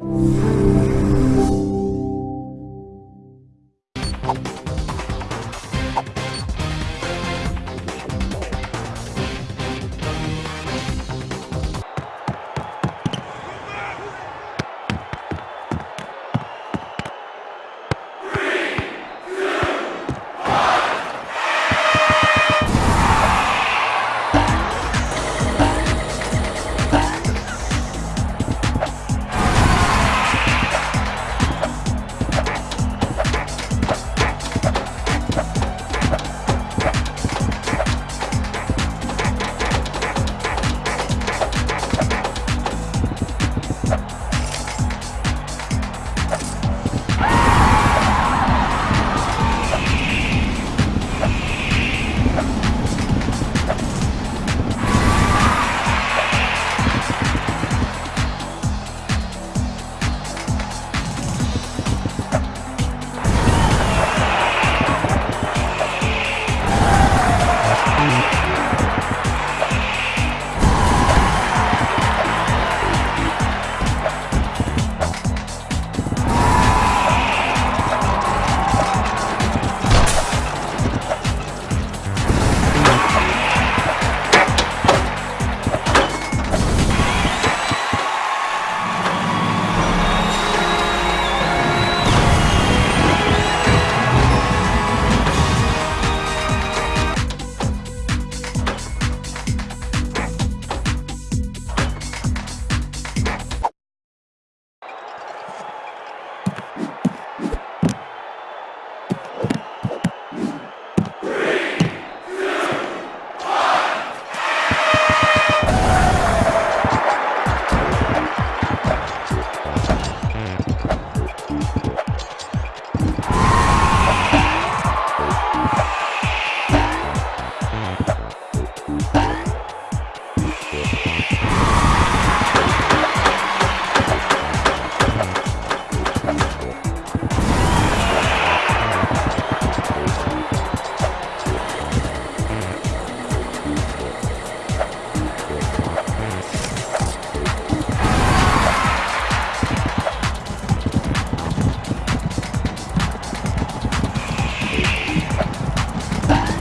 Música Bye.